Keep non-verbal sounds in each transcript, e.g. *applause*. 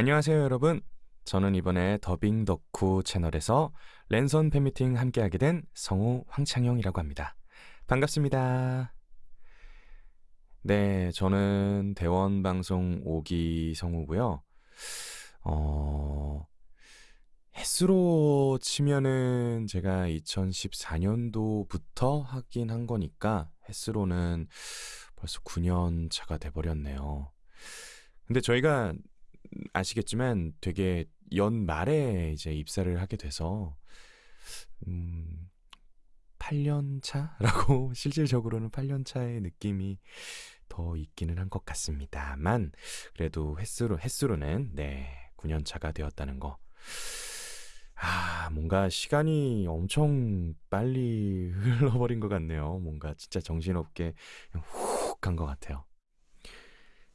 안녕하세요, 여러분. 저는 이번에 더빙 덕후 채널에서 랜선 팬미팅 함께하게 된 성우 황창영이라고 합니다. 반갑습니다. 네, 저는 대원 방송 5기 성우고요. 어, 횟수로 치면은 제가 2014년도부터 하긴 한 거니까 횟수로는 벌써 9년 차가 돼버렸네요. 근데 저희가 아시겠지만 되게 연말에 이제 입사를 하게 돼서 음, 8년 차라고 *laughs* 실질적으로는 8년 차의 느낌이 더 있기는 한 것 같습니다만 그래도 횟수로 횟수로는 네 9년 차가 되었다는 거. 아, 뭔가 시간이 엄청 빨리 *laughs* 흘러버린 것 같네요. 뭔가 진짜 정신없게 훅 간 것 같아요.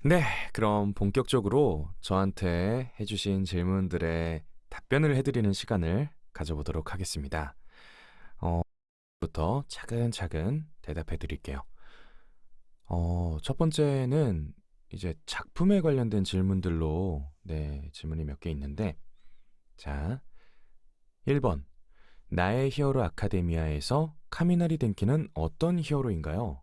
네, 그럼 본격적으로 저한테 해주신 질문들의 답변을 해드리는 시간을 가져보도록 하겠습니다. 어, 부터 차근차근 대답해 드릴게요. 어, 첫 번째는 이제 작품에 관련된 질문들로 네, 질문이 몇 개 있는데 자, 1번 나의 히어로 아카데미아에서 카미나리 덴키는 어떤 히어로인가요?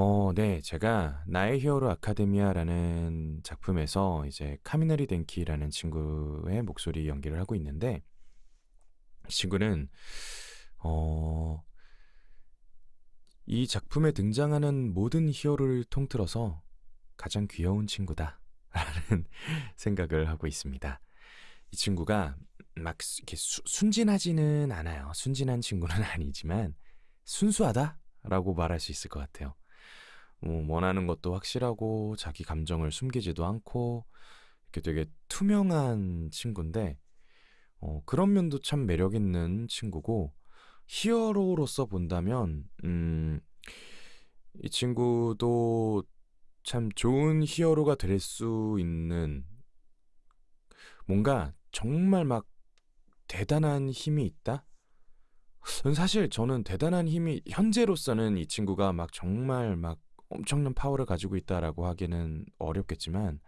어, 네. 제가 나의 히어로 아카데미아라는 작품에서 이제 카미나리 덴키라는 친구의 목소리 연기를 하고 있는데 이 친구는 어, 이 작품에 등장하는 모든 히어로를 통틀어서 가장 귀여운 친구다라는 *laughs* 생각을 하고 있습니다. 이 친구가 막 이렇게 수, 순진하지는 않아요. 순진한 친구는 *laughs* 아니지만 순수하다라고 말할 수 있을 것 같아요. 뭐 원하는 것도 확실하고 자기 감정을 숨기지도 않고 이렇게 되게 투명한 친구인데 어, 그런 면도 참 매력 있는 친구고 히어로로서 본다면 음, 이 친구도 참 좋은 히어로가 될 수 있는 뭔가 정말 막 대단한 힘이 있다? 사실 저는 대단한 힘이 현재로서는 이 친구가 막 정말 막 엄청난 파워를 가지고 있다라고 하기는 어렵겠지만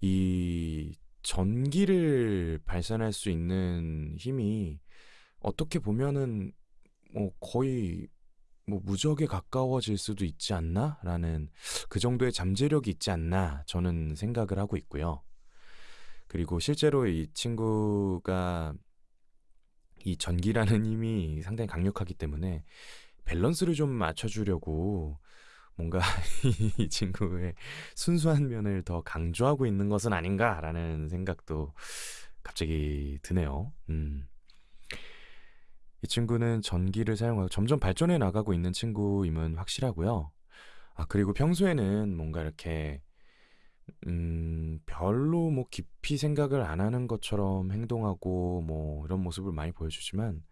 이 전기를 발산할 수 있는 힘이 어떻게 보면은 뭐 거의 뭐 무적에 가까워질 수도 있지 않나라는 그 정도의 잠재력이 있지 않나 저는 생각을 하고 있고요. 그리고 실제로 이 친구가 이 전기라는 *laughs* 힘이 상당히 강력하기 때문에 밸런스를 좀 맞춰주려고 뭔가 *laughs* 이 친구의 순수한 면을 더 강조하고 있는 것은 아닌가라는 생각도 갑자기 드네요. 음. 이 친구는 전기를 사용하고 점점 발전해 나가고 있는 친구임은 확실하고요. 아, 그리고 평소에는 뭔가 이렇게 음, 별로 뭐 깊이 생각을 안 하는 것처럼 행동하고 뭐 이런 모습을 많이 보여주지만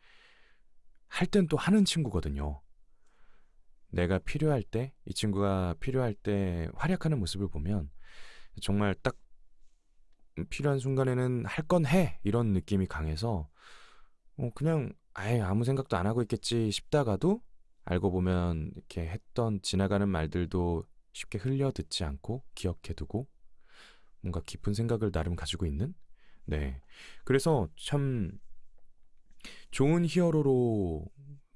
할 땐 또 하는 친구거든요. 내가 필요할 때, 이 친구가 필요할 때 활약하는 모습을 보면 정말 딱 필요한 순간에는 할 건 해! 이런 느낌이 강해서 어, 그냥 아예 아무 생각도 안 하고 있겠지 싶다가도 알고 보면 이렇게 했던 지나가는 말들도 쉽게 흘려 듣지 않고 기억해두고 뭔가 깊은 생각을 나름 가지고 있는? 네. 그래서 참 좋은 히어로로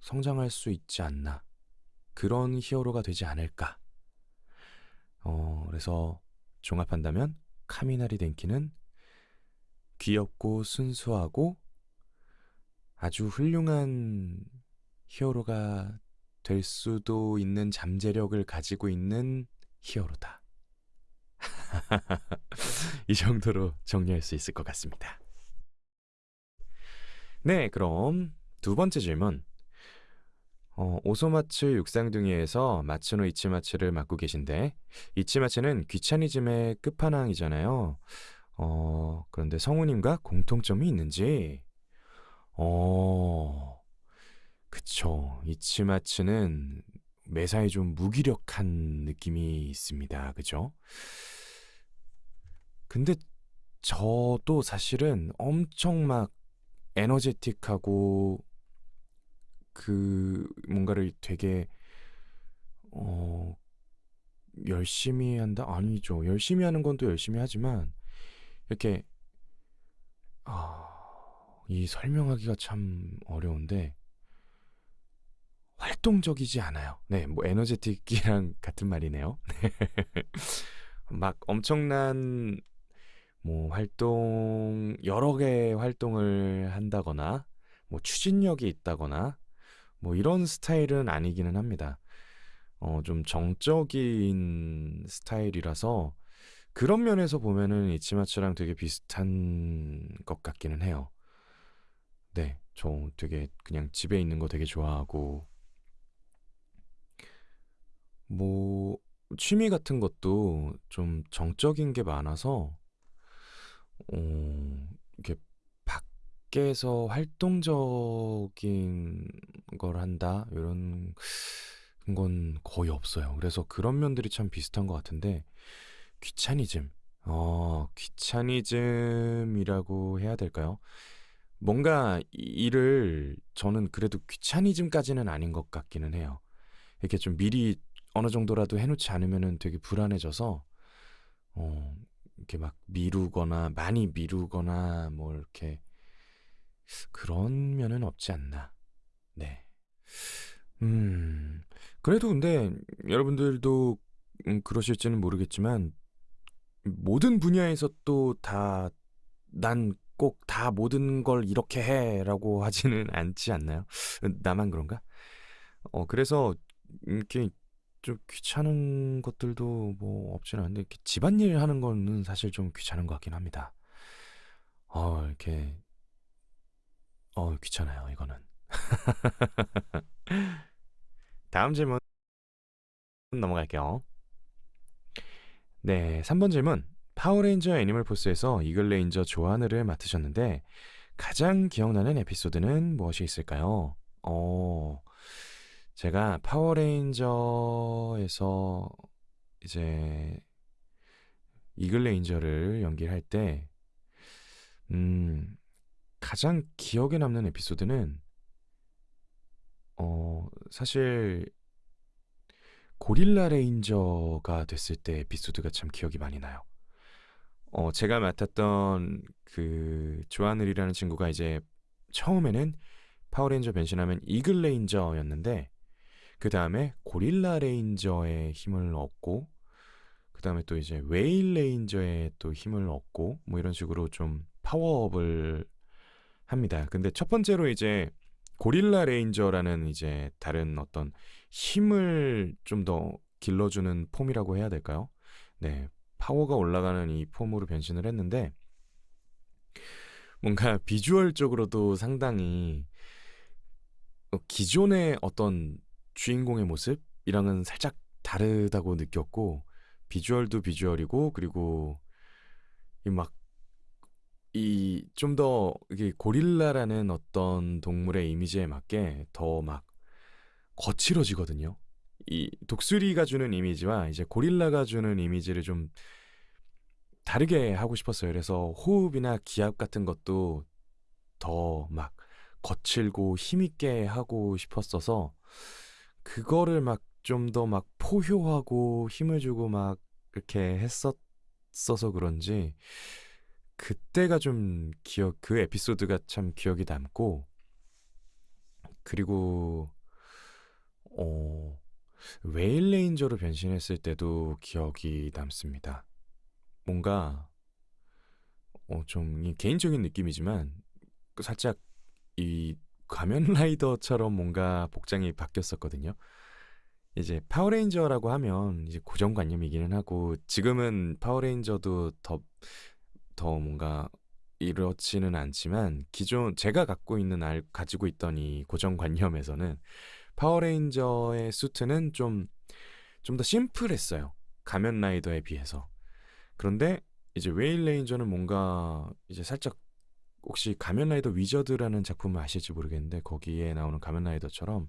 성장할 수 있지 않나 그런 히어로가 되지 않을까. 어, 그래서 종합한다면 카미나리 덴키는 귀엽고 순수하고 아주 훌륭한 히어로가 될 수도 있는 잠재력을 가지고 있는 히어로다. *laughs* 이 정도로 정리할 수 있을 것 같습니다. 네, 그럼 두 번째 질문. 어, 오소마츠 육상둥이에서 마츠노 이치마츠를 맡고 계신데 이치마츠는 귀차니즘의 끝판왕이잖아요. 어, 그런데 성우님과 공통점이 있는지? 어, 그쵸. 이치마츠는 매사에 좀 무기력한 느낌이 있습니다. 그죠? 근데 저도 사실은 엄청 막 에너제틱하고 그 뭔가를 되게 어 열심히 한다? 아니죠. 열심히 하는 건 또 열심히 하지만 이렇게 아, 이 설명하기가 참 어려운데 활동적이지 않아요. 네, 뭐 에너제틱이랑 *laughs* 같은 말이네요. 막 엄청난 뭐 활동 여러 개의 활동을 한다거나 뭐 추진력이 있다거나 뭐 이런 스타일은 아니기는 합니다. 어, 좀 정적인 스타일이라서 그런 면에서 보면은 이치마츠랑 되게 비슷한 것 같기는 해요. 네, 저 되게 그냥 집에 있는 거 되게 좋아하고 뭐 취미 같은 것도 좀 정적인 게 많아서 어, 이렇게 밖에서 활동적인 걸 한다 이런 건 거의 없어요. 그래서 그런 면들이 참 비슷한 것 같은데 귀차니즘. 어, 귀차니즘이라고 해야 될까요? 뭔가 이- 일을 저는 그래도 귀차니즘까지는 아닌 것 같기는 해요. 이렇게 좀 미리 어느 정도라도 해놓지 않으면은 되게 불안해져서 어, 이렇게 막 미루거나 많이 미루거나 뭐 이렇게 그런 면은 없지 않나. 네. 음. 그래도 근데 여러분들도 음, 그러실지는 모르겠지만 모든 분야에서 또 다 난 꼭 다 모든 걸 이렇게 해라고 *laughs* 하지는 않지 않나요? 나만 그런가? 어, 그래서 이렇게 좀 귀찮은 것들도 뭐 없지는 않은데 이렇게 집안일 하는 거는 사실 좀 귀찮은 것 같긴 합니다. 어, 이렇게 어, 귀찮아요, 이거는. *laughs* 다음 질문 넘어갈게요. 네, 3번 질문. 파워레인저 애니멀 포스에서 이글레인저 조하늘을 맡으셨는데 가장 기억나는 에피소드는 무엇이 있을까요? 어, 제가 파워레인저에서 이제 이글레인저를 연기할 때, 음, 가장 기억에 남는 에피소드는, 어, 사실 고릴라 레인저가 됐을 때 에피소드가 참 기억이 많이 나요. 어, 제가 맡았던 그 조하늘이라는 친구가 이제 처음에는 파워레인저 변신하면 이글 레인저였는데 그 다음에 고릴라 레인저의 힘을 얻고 그 다음에 또 이제 웨일 레인저의 또 힘을 얻고 뭐 이런 식으로 좀 파워업을 합니다. 근데 첫 번째로 이제 고릴라 레인저라는 이제 다른 어떤 힘을 좀 더 길러주는 폼이라고 해야 될까요? 네, 파워가 올라가는 이 폼으로 변신을 했는데 뭔가 비주얼적으로도 상당히 어, 기존의 어떤 주인공의 모습이랑은 살짝 다르다고 느꼈고 비주얼도 비주얼이고 그리고 이 막 이 좀 더 이게 고릴라라는 어떤 동물의 이미지에 맞게 더 막 거칠어지거든요. 이 독수리가 주는 이미지와 이제 고릴라가 주는 이미지를 좀 다르게 하고 싶었어요. 그래서 호흡이나 기압 같은 것도 더 막 거칠고 힘있게 하고 싶었어서 그거를 막 좀 더막 포효하고 힘을 주고 막 이렇게 했었어서 그런지 그때가 좀 기억 그 에피소드가 참 기억이 남고 그리고 어 웨일 레인저로 변신했을 때도 기억이 남습니다. 뭔가 어 좀 이 개인적인 느낌이지만 그 살짝 이 가면 *laughs* 라이더처럼 뭔가 복장이 바뀌었었거든요. 이제 파워레인저라고 하면 이제 고정관념이기는 하고 지금은 파워레인저도 더 더 뭔가 이렇지는 않지만 기존 제가 갖고 있는 알 가지고 있던 이 고정관념에서는 파워레인저의 수트는 좀 좀 더 심플했어요. 가면 라이더에 비해서. 그런데 이제 웨일 레인저는 뭔가 이제 살짝 혹시 가면 라이더 위저드라는 작품을 아실지 모르겠는데 거기에 나오는 가면 라이더처럼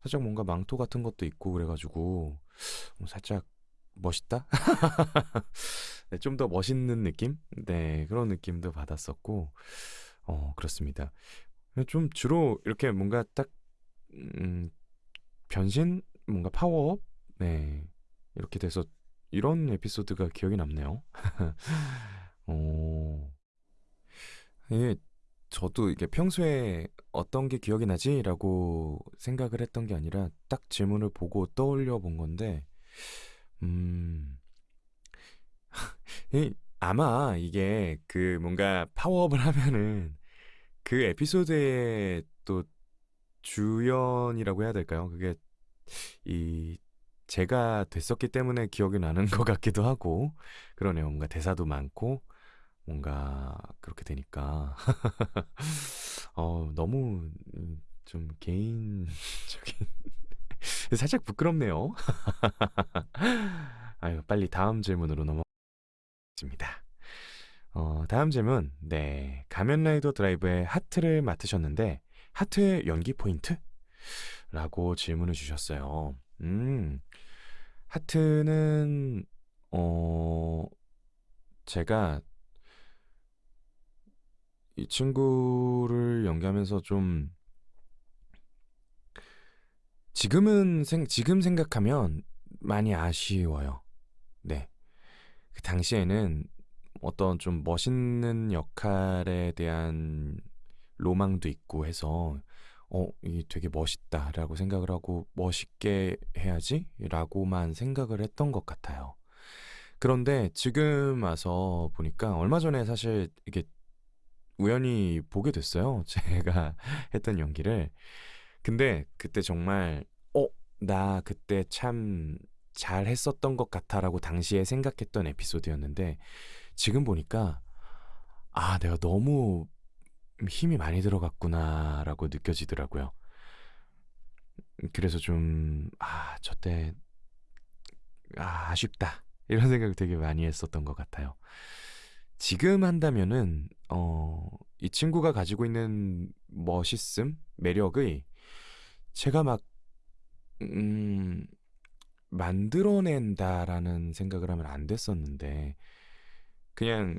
살짝 뭔가 망토 같은 것도 있고 그래가지고 뭐 살짝 멋있다? *laughs* 네, 좀 더 멋있는 느낌? 네, 그런 느낌도 받았었고, 어, 그렇습니다. 좀 주로 이렇게 뭔가 딱, 음, 변신? 뭔가 파워업? 네, 이렇게 돼서 이런 에피소드가 기억이 남네요. *laughs* 어, 이게 저도 이게 평소에 '어떤 게 기억이 나지?'라고 생각을 했던 게 아니라 딱 질문을 보고 떠올려 본 건데 음 *laughs* 이 아마 이게 그 뭔가 파워업을 하면은 그 에피소드의 또 주연이라고 해야 될까요? 그게 이 제가 됐었기 때문에 기억이 나는 *laughs* 것 같기도 하고 그러네요. 뭔가 대사도 많고 뭔가 그렇게 되니까 *laughs* 어 너무 음좀 개인적인 *laughs* 살짝 부끄럽네요. *laughs* 아유 빨리 다음 질문으로 넘어가겠습니다. 어 다음 질문. 네. 가면 라이더 드라이브의 하트를 맡으셨는데 하트의 연기 포인트? 라고 질문을 주셨어요. 음. 하트는 어 제가 이 친구를 연기하면서 좀 지금은 생 지금 생각하면 많이 아쉬워요. 네. 그 당시에는 어떤 좀 멋있는 역할에 대한 로망도 있고 해서 '어 이게 되게 멋있다.'라고 생각을 하고 '멋있게 해야지.'라고만 생각을 했던 것 같아요. 그런데 지금 와서 보니까 얼마 전에 사실 이게 우연히 보게 됐어요, *laughs* 제가 했던 연기를. 근데 그때 정말 '어 나 그때 참 잘했었던 것 같아.'라고 당시에 생각했던 에피소드였는데 지금 보니까 '아 내가 너무 힘이 많이 들어갔구나.'라고 느껴지더라고요. 음 그래서 좀 '아 저때 아 아쉽다.' 이런 생각을 되게 많이 했었던 것 같아요. 지금 한다면은 어 이 친구가 가지고 있는 멋있음, 매력의 제가 막 음 '만들어낸다.'라는 생각을 하면 안 됐었는데 그냥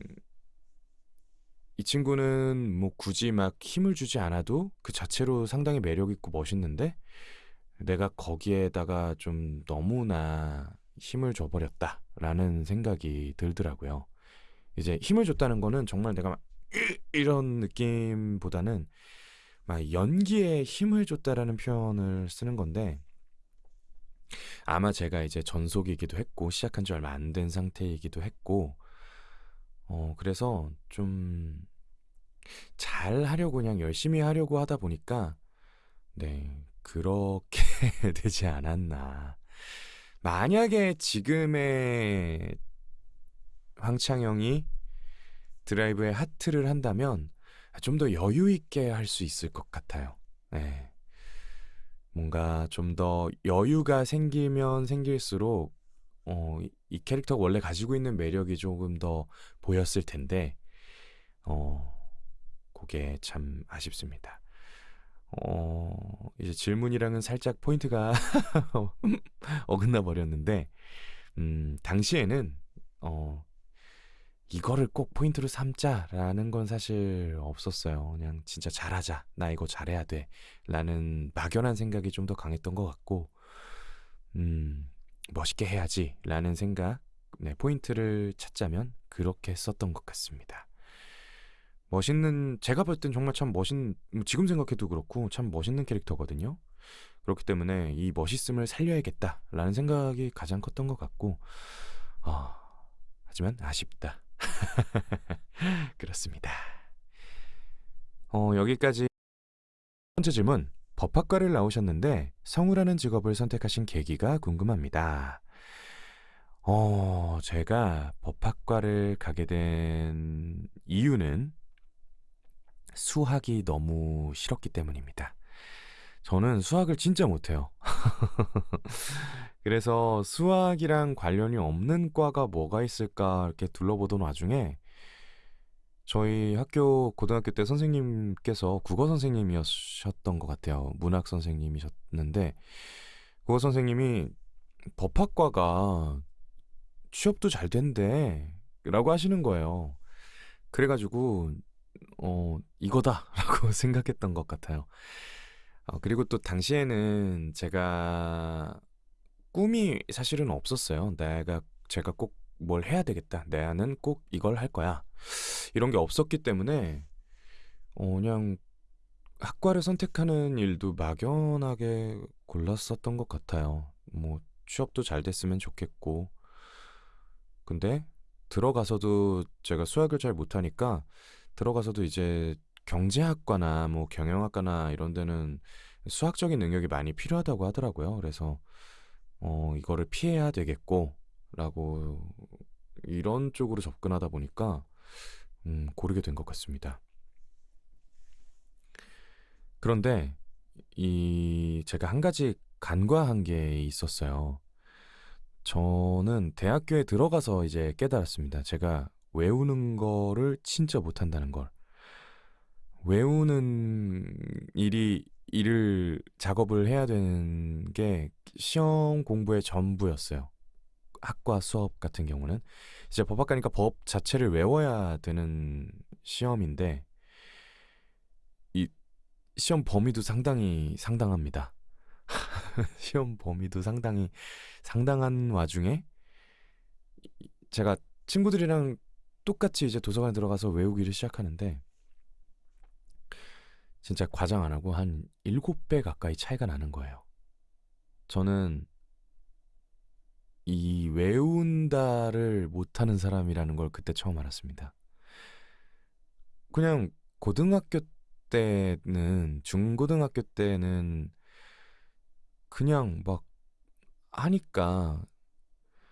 이 친구는 뭐 굳이 막 힘을 주지 않아도 그 자체로 상당히 매력 있고 멋있는데 '내가 거기에다가 좀 너무나 힘을 줘 버렸다.'라는 생각이 들더라고요. 이제 힘을 줬다는 거는 정말 내가 막으 이런 느낌보다는 막 연기에 힘을 줬다라는 표현을 쓰는 건데 아마 제가 이제 전속이기도 했고 시작한 지 얼마 안 된 상태이기도 했고 어 그래서 좀 잘 하려고 그냥 열심히 하려고 하다 보니까 네 그렇게 *laughs* 되지 않았나. 만약에 지금의 황창영이 드라이브의 하트를 한다면 아 좀 더 여유 있게 할 수 있을 것 같아요. 네. 뭔가 좀 더 여유가 생기면 생길수록 어이이 캐릭터가 원래 가지고 있는 매력이 조금 더 보였을 텐데 어 고게 참 아쉽습니다. 어 이제 질문이랑은 살짝 포인트가 *laughs* 어긋나 버렸는데 음 당시에는 어' 이거를 꼭 포인트로 삼자.'라는 건 사실 없었어요. 그냥 '진짜 잘하자. 나 이거 잘해야 돼.'라는 막연한 생각이 좀 더 강했던 것 같고 음 '멋있게 해야지.'라는 생각 네 포인트를 찾자면 그렇게 했었던 것 같습니다. 멋있는 제가 볼 땐 정말 참 멋있 음 지금 생각해도 그렇고 참 멋있는 캐릭터거든요. 그렇기 때문에 '이 멋있음을 살려야겠다.'라는 생각이 가장 컸던 것 같고 어 하지만 아쉽다. *laughs* 그렇습니다. 어 여기까지 번째 질문. 법학과를 나오셨는데 성우라는 직업을 선택하신 계기가 궁금합니다. 어 제가 법학과를 가게 된 이유는 수학이 너무 싫었기 때문입니다. 저는 수학을 진짜 못해요. *laughs* 그래서 '수학이랑 관련이 없는 과가 뭐가 있을까?' 이렇게 둘러보던 와중에 저희 학교 고등학교 때 선생님께서 국어 선생님이셨던 것 같아요. 문학 선생님이셨는데 국어 선생님이 "법학과가 취업도 잘 된대."라고 하시는 거예요. 그래 가지고 어 '이거다.'라고 *laughs* 생각했던 것 같아요. 어 그리고 또 당시에는 제가 꿈이 사실은 없었어요. '내가 제가 꼭 뭘 해야 되겠다. 나는 꼭 이걸 할 거야.' 이런 게 없었기 때문에 어 그냥 학과를 선택하는 일도 막연하게 골랐었던 것 같아요. 뭐 취업도 잘 됐으면 좋겠고. 근데 들어가서도 제가 수학을 잘 못하니까 들어가서도 이제 경제학과나 뭐 경영학과나 이런 데는 수학적인 능력이 많이 필요하다고 하더라고요. 그래서 어 이거를 피해야 되겠고 라고 이런 쪽으로 접근하다 보니까 음 고르게 된 것 같습니다. 그런데 이 제가 한 가지 간과한 게 있었어요. 저는 대학교에 들어가서 이제 깨달았습니다. 제가 외우는 거를 진짜 못한다는 걸. 외우는 일이 일을 작업을 해야 되는 게 시험 공부의 전부였어요. 학과 수업 같은 경우는 이제 법학 과니까 법 자체를 외워야 되는 시험인데 이 시험 범위도 상당히 상당합니다. *laughs* 시험 범위도 상당히 상당한 와중에 제가 친구들이랑 똑같이 이제 도서관에 들어가서 외우기를 시작하는데 진짜 과장 안 하고 한 7배 가까이 차이가 나는 거예요. 저는 이 외운다를 못하는 사람이라는 걸 그때 처음 알았습니다. 그냥 고등학교 때는 중고등학교 때는 그냥 막 하니까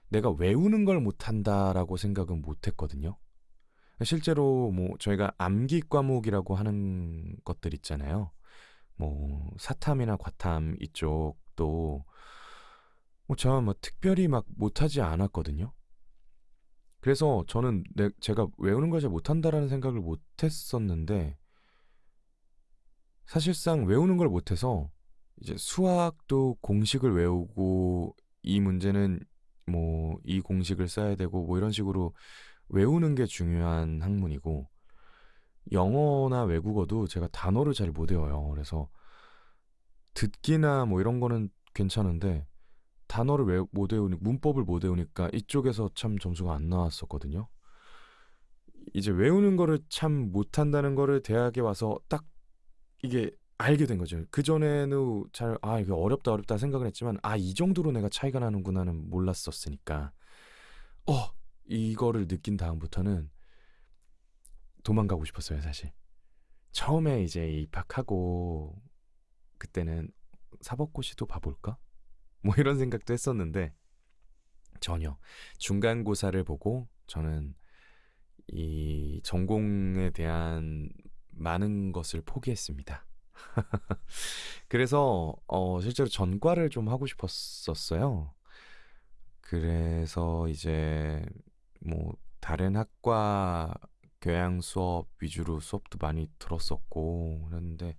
내가 외우는 걸 못한다라고 생각은 못했거든요. 실제로 뭐 저희가 암기 과목이라고 하는 것들 있잖아요. 뭐 사탐이나 과탐 이쪽도 뭐 제가 뭐 특별히 막 못하지 않았거든요. 그래서 저는 내, 제가 외우는 걸 잘 못한다라는 생각을 못했었는데 사실상 외우는 걸 못해서 이제 수학도 공식을 외우고 이 문제는 뭐 이 공식을 써야 되고 뭐 이런 식으로 외우는 게 중요한 학문이고 영어나 외국어도 제가 단어를 잘 못 외워요. 그래서 듣기나 뭐 이런 거는 괜찮은데 단어를 외, 못 외우니 문법을 못 외우니까 이쪽에서 참 점수가 안 나왔었거든요. 이제 외우는 거를 참 못한다는 거를 대학에 와서 딱 이게 알게 된 거죠. 그 전에는 잘, 아, 이게 어렵다, 어렵다 생각을 했지만, 아, 이 정도로 내가 차이가 나는구나는 몰랐었으니까, 어, 이거를 느낀 다음부터는 도망가고 싶었어요, 사실. 처음에 이제 입학하고, 그때는 사법고시도 봐볼까? 뭐 *laughs* 이런 생각도 했었는데, 전혀. 중간고사를 보고, 저는 이 전공에 대한 많은 것을 포기했습니다. *laughs* 그래서 어 실제로 전과를 좀 하고 싶었었어요. 그래서 이제 뭐 다른 학과 교양 수업 위주로 수업도 많이 들었었고 그랬는데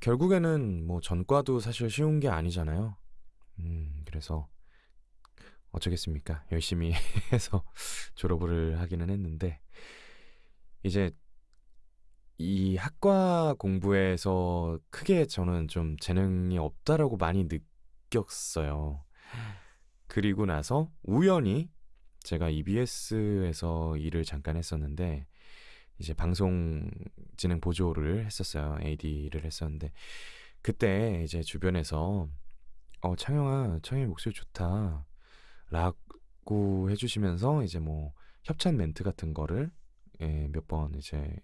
결국에는 뭐 전과도 사실 쉬운 게 아니잖아요. 음, 그래서 어쩌겠습니까? 열심히 *laughs* 해서 졸업을 하기는 했는데 이제 이 학과 공부에서 크게 저는 좀 재능이 없다라고 많이 느꼈어요. 그리고 나서 우연히 제가 EBS에서 일을 잠깐 했었는데 이제 방송 진행 보조를 했었어요. AD를 했었는데 그때 이제 주변에서 어 창영아, 창영이 목소리 좋다. 라고 해주시면서 이제 뭐 협찬 멘트 같은 거를 예, 몇 번 이제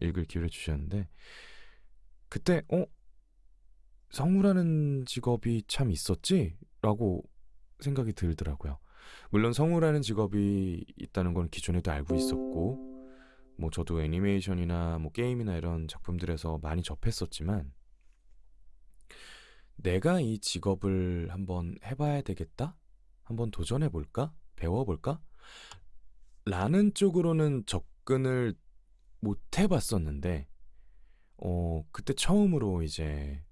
읽을 기회를 주셨는데 그때 어 성우라는 직업이 참 있었지? 라고 생각이 들더라고요. 물론 성우라는 직업이 있다는 건 기존에도 알고 있었고 뭐 저도 애니메이션이나 뭐 게임이나 이런 작품들에서 많이 접했었지만 내가 이 직업을 한번 해봐야 되겠다? 한번 도전해 볼까? 배워 볼까? 라는 쪽으로는 접근을 못 해봤었는데, 어, 그때 처음으로 이제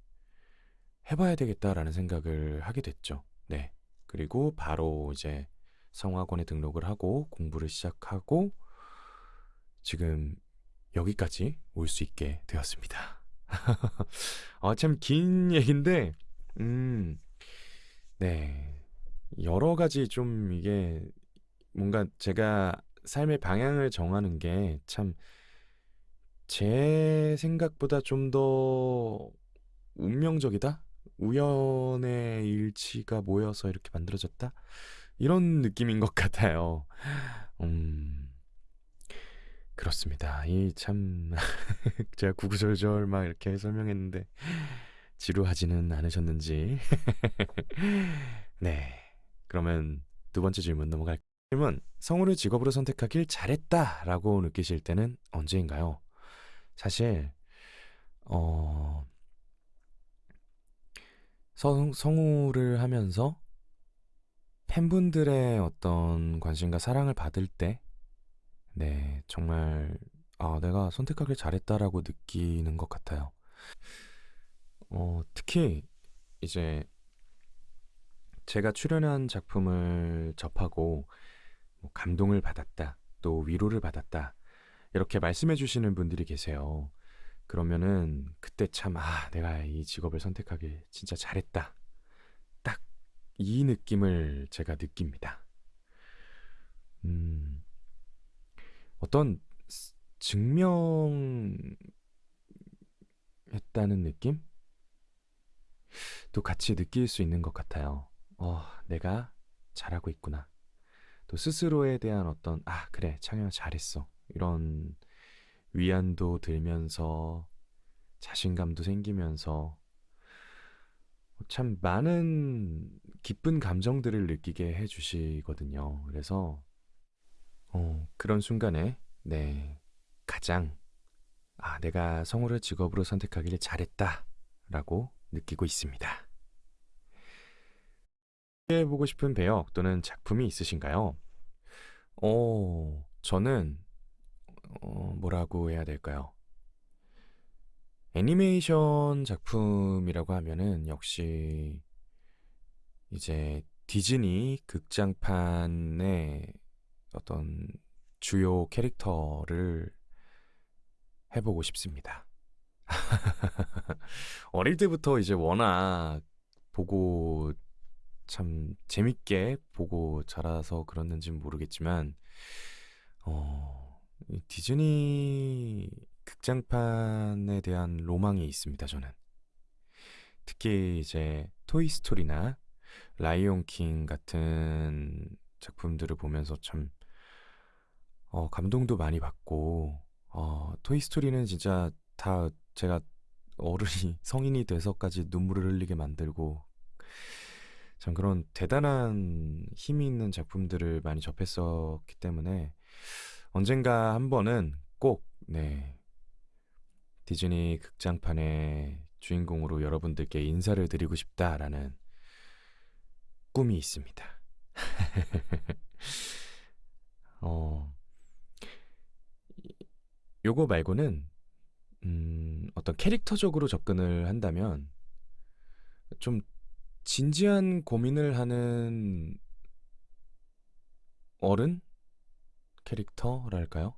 해봐야 되겠다라는 생각을 하게 됐죠. 네. 그리고 바로 이제 성악원에 등록을 하고 공부를 시작하고 지금 여기까지 올 수 있게 되었습니다. *laughs* 아, 참 긴 얘기인데, 음, 네. 여러 가지 좀 이게 뭔가 제가 삶의 방향을 정하는 게 참 제 생각보다 좀 더 운명적이다? 우연의 일치가 모여서 이렇게 만들어졌다? 이런 느낌인 것 *laughs* 같아요. 음, 그렇습니다. 이 참, *laughs* 제가 구구절절 막 이렇게 설명했는데, 지루하지는 않으셨는지. *laughs* 네. 그러면 두 번째 질문 넘어갈게요. 질문, 성우를 직업으로 선택하길 잘했다 라고 느끼실 때는 언제인가요? 사실, 어, 성, 성우를 하면서 팬분들의 어떤 관심과 사랑을 받을 때, 네, 정말, 아, 내가 선택하길 잘했다라고 느끼는 것 같아요. 어, 특히 이제 제가 출연한 작품을 접하고 뭐 감동을 받았다, 또 위로를 받았다, 이렇게 말씀해 주시는 분들이 계세요. 그러면은 그때 참, 아, 내가 이 직업을 선택하길 진짜 잘했다. 딱 이 느낌을 제가 느낍니다. 음, 어떤 스- 증명했다는 느낌? 또 같이 느낄 수 있는 것 같아요. 어, 내가 잘하고 있구나. 또 스스로에 대한 어떤, 아, 그래, 창현아 잘했어. 이런 위안도 들면서 자신감도 생기면서 참 많은 기쁜 감정들을 느끼게 해주시거든요. 그래서, 어, 그런 순간에, 네, 가장, 아, 내가 성우를 직업으로 선택하기를 잘했다. 라고 느끼고 있습니다. 해보고 싶은 배역 또는 작품이 있으신가요? 어, 저는, 어, 뭐라고 해야 될까요? 애니메이션 작품이라고 하면은 역시 이제 디즈니 극장판의 어떤 주요 캐릭터를 해보고 싶습니다. *laughs* 어릴 때부터 이제 워낙 보고 참 재밌게 보고 자라서 그랬는지는 모르겠지만, 어, 이 디즈니 극장판에 대한 로망이 있습니다, 저는. 특히 이제 토이스토리나 라이온 킹 같은 작품들을 보면서 참, 어, 감동도 많이 받고, 어, 토이스토리는 진짜 다 제가 어른이 *laughs* 성인이 돼서까지 눈물을 흘리게 만들고 참 그런 대단한 힘이 있는 작품들을 많이 접했었기 때문에 언젠가 한 번은 꼭 네, 디즈니 극장판의 주인공으로 여러분들께 인사를 드리고 싶다라는 꿈이 있습니다. *laughs* 어, 요거 말고는 음, 어떤 캐릭터적으로 접근을 한다면 좀 진지한 고민을 하는 어른 캐릭터랄까요?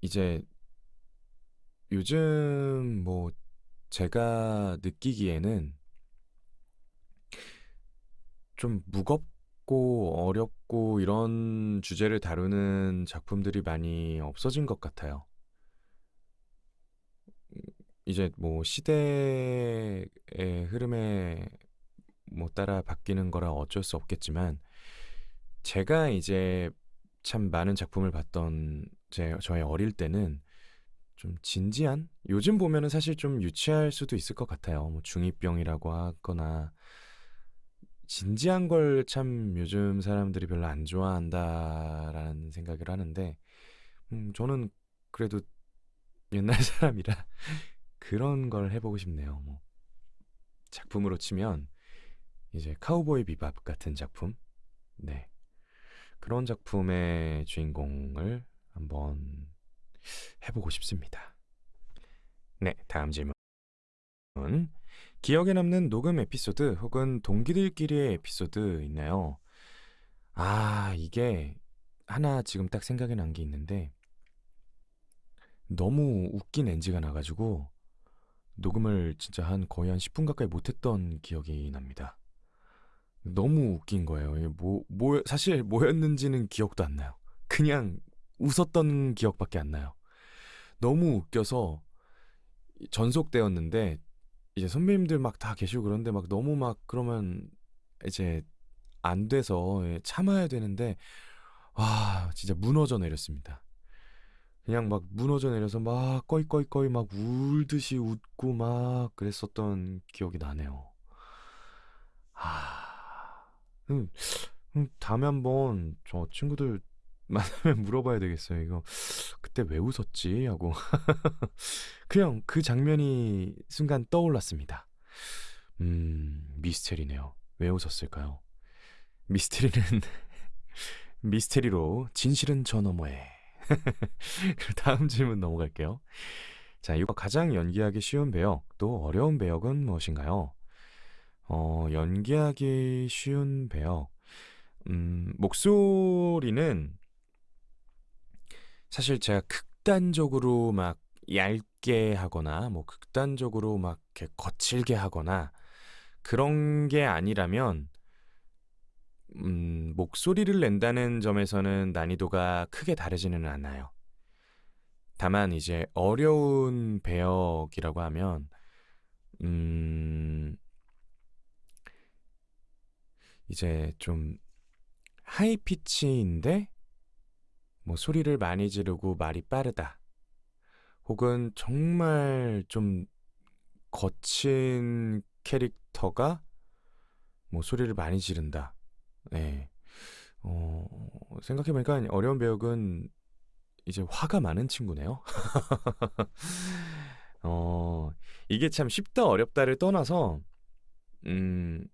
이제 요즘 뭐 제가 느끼기에는 좀 무겁고 어렵고 이런 주제를 다루는 작품들이 많이 없어진 것 같아요. 이제 뭐 시대의 흐름에 뭐 따라 바뀌는 거라 어쩔 수 없겠지만 제가 이제 참 많은 작품을 봤던 제 저의 어릴 때는 좀 진지한 요즘 보면은 사실 좀 유치할 수도 있을 것 같아요. 뭐 중이병이라고 하거나 진지한 걸 참 요즘 사람들이 별로 안 좋아한다라는 생각을 하는데 음 저는 그래도 옛날 *laughs* 사람이라 그런 걸 해보고 싶네요. 뭐 작품으로 치면 이제 카우보이 비밥 같은 작품, 네 그런 작품의 주인공을 한번 해보고 싶습니다. 네, 다음 질문. 기억에 남는 녹음 에피소드 혹은 동기들끼리의 에피소드 있나요? 아, 이게 하나 지금 딱 생각이 난 게 있는데 너무 웃긴 NG가 나가지고 녹음을 진짜 한 거의 한 10분 가까이 못했던 기억이 납니다. 너무 웃긴 거예요. 뭐, 뭐, 사실 뭐였는지는 기억도 안 나요. 그냥 웃었던 기억밖에 안 나요. 너무 웃겨서 전속되었는데 이제 선배님들 막 다 계시고 그런데 막 너무 막 그러면 이제 안 돼서 예, 참아야 되는데 와 진짜 무너져 내렸습니다. 그냥 막 무너져 내려서 막 꺼이꺼이꺼이 막 울듯이 웃고 막 그랬었던 기억이 나네요. 아, 음, 음, 다음에 한번 저 친구들 *laughs* 만나면 물어봐야 되겠어요. 이거 그때 왜 웃었지? 하고 *laughs* 그냥 그 장면이 순간 떠올랐습니다. 음, 미스테리네요. 왜 웃었을까요? 미스테리는 *laughs* 미스테리로 진실은 저 너머에. 다음 질문 넘어갈게요. 자, 이거 가장 연기하기 쉬운 배역, 또 어려운 배역은 무엇인가요? 어, 연기하기 쉬운 배역. 음, 목소리는 사실 제가 극단적으로 막 얇게 하거나 뭐 극단적으로 막 이렇게 거칠게 하거나 그런 게 아니라면 음, 목소리를 낸다는 점에서는 난이도가 크게 다르지는 않아요. 다만 이제 어려운 배역이라고 하면 음, 이제 좀 하이 피치인데 뭐 소리를 많이 지르고 말이 빠르다. 혹은 정말 좀 거친 캐릭터가 뭐 소리를 많이 지른다. 네. 어, 생각해보니까 어려운 배역은 이제 화가 많은 친구네요. *laughs* 어, 이게 참 쉽다 어렵다를 떠나서, 음,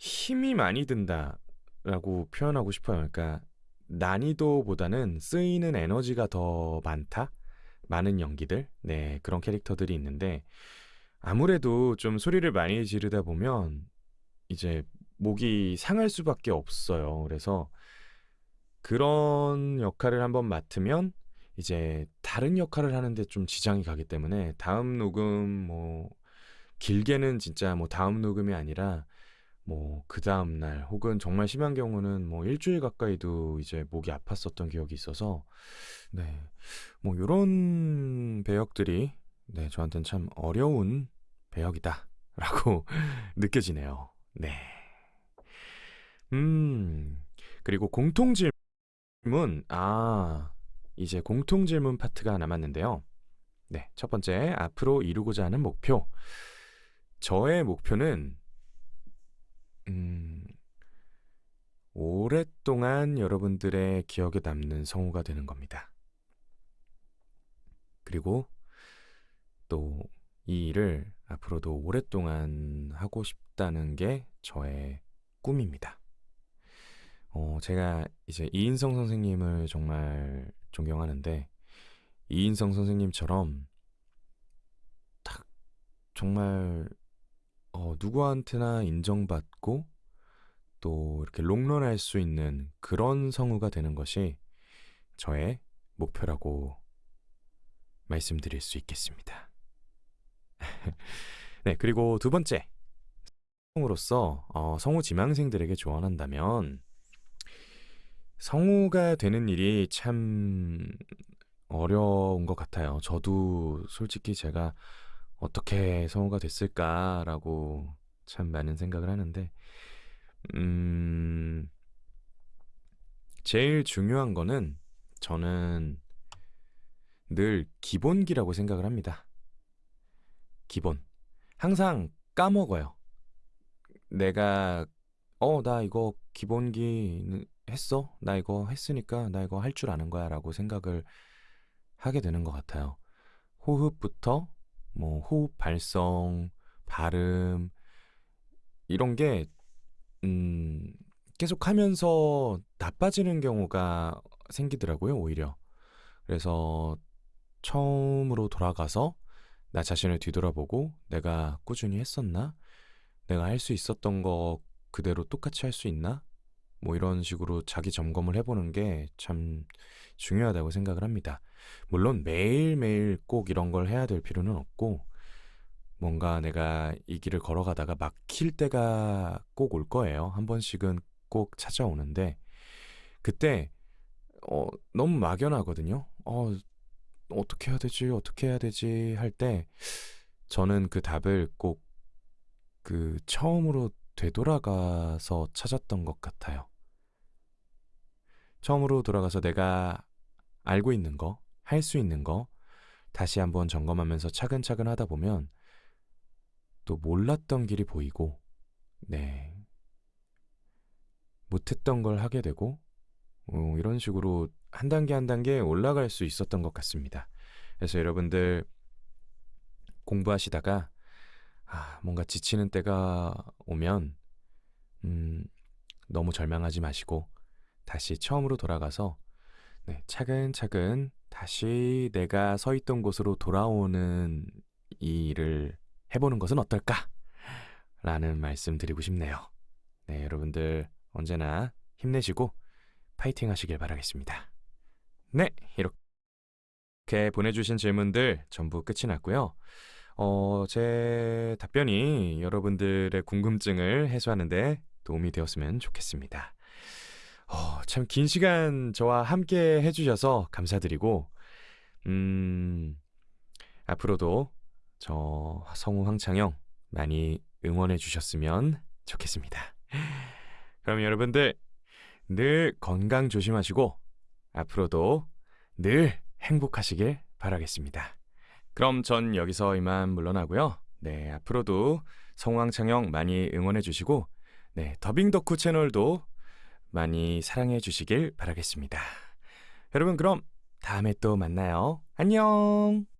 힘이 많이 든다라고 표현하고 싶어요. 그러니까 난이도보다는 쓰이는 에너지가 더 많다? 많은 연기들? 네, 그런 캐릭터들이 있는데, 아무래도 좀 소리를 많이 지르다 보면, 이제 목이 상할 수밖에 없어요. 그래서 그런 역할을 한번 맡으면 이제 다른 역할을 하는데 좀 지장이 가기 때문에 다음 녹음 뭐 길게는 진짜 뭐 다음 녹음이 아니라 뭐 그 다음 날 혹은 정말 심한 경우는 뭐 일주일 가까이도 이제 목이 아팠었던 기억이 있어서 네. 뭐 요런 배역들이 네, 저한테는 참 어려운 배역이다 라고 *laughs* 느껴지네요. 네. 음. 그리고 공통 질문. 아, 이제 공통 질문 파트가 남았는데요. 네, 첫 번째, 앞으로 이루고자 하는 목표. 저의 목표는, 음, 오랫동안 여러분들의 기억에 남는 성우가 되는 겁니다. 그리고 또 이 일을 앞으로도 오랫동안 하고 싶다는 게 저의 꿈입니다. 어, 제가 이제 이인성 선생님을 정말 존경하는데 이인성 선생님처럼 딱 정말 어, 누구한테나 인정받고 또 이렇게 롱런할 수 있는 그런 성우가 되는 것이 저의 목표라고 말씀드릴 수 있겠습니다. *laughs* 네, 그리고 두 번째 성우로서 어, 성우 지망생들에게 조언한다면 성우가 되는 일이 참 어려운 것 같아요. 저도 솔직히 제가 어떻게 성우가 됐을까라고 참 많은 생각을 하는데, 음, 제일 중요한 거는 저는 늘 기본기라고 생각을 합니다. 기본. 항상 까먹어요. 내가, 어, 나 이거 기본기 했어? 나 이거 했으니까 나 이거 할 줄 아는 거야 라고 생각을 하게 되는 것 같아요. 호흡부터 뭐 호흡 발성, 발음 이런 게 음, 계속 하면서 나빠지는 경우가 생기더라고요, 오히려. 그래서 처음으로 돌아가서 나 자신을 뒤돌아보고 내가 꾸준히 했었나? 내가 할 수 있었던 거 그대로 똑같이 할 수 있나? 뭐 이런 식으로 자기 점검을 해보는 게 참 중요하다고 생각을 합니다. 물론 매일매일 꼭 이런 걸 해야 될 필요는 없고, 뭔가 내가 이 길을 걸어가다가 막힐 때가 꼭 올 거예요. 한 번씩은 꼭 찾아오는데, 그때, 어, 너무 막연하거든요. 어, 어떻게 해야 되지? 어떻게 해야 되지? 할 때 저는 그 답을 꼭 그 처음으로 되돌아가서 찾았던 것 같아요. 처음으로 돌아가서 내가 알고 있는 거, 할 수 있는 거 다시 한번 점검하면서 차근차근 하다 보면 또 몰랐던 길이 보이고, 네. 못했던 걸 하게 되고, 어, 이런 식으로 한 단계 한 단계 올라갈 수 있었던 것 같습니다. 그래서 여러분들 공부하시다가 아, 뭔가 지치는 때가 오면 음, 너무 절망하지 마시고 다시 처음으로 돌아가서 네, 차근차근 다시 내가 서 있던 곳으로 돌아오는 이 일을 해보는 것은 어떨까? 라는 말씀 드리고 싶네요. 네, 여러분들 언제나 힘내시고 파이팅 하시길 바라겠습니다. 네, 이렇게 보내주신 질문들 전부 끝이 났고요. 어, 제 답변이 여러분들의 궁금증을 해소하는데 도움이 되었으면 좋겠습니다. 어, 참 긴 시간 저와 함께 해주셔서 감사드리고, 음, 앞으로도 저 성우 황창영 많이 응원해 주셨으면 좋겠습니다. 그럼 여러분들 늘 건강 조심하시고 앞으로도 늘 행복하시길 바라겠습니다. 그럼 전 여기서 이만 물러나고요. 네, 앞으로도 성황창영 많이 응원해 주시고 네, 더빙 덕후 채널도 많이 사랑해 주시길 바라겠습니다. 여러분 그럼 다음에 또 만나요. 안녕.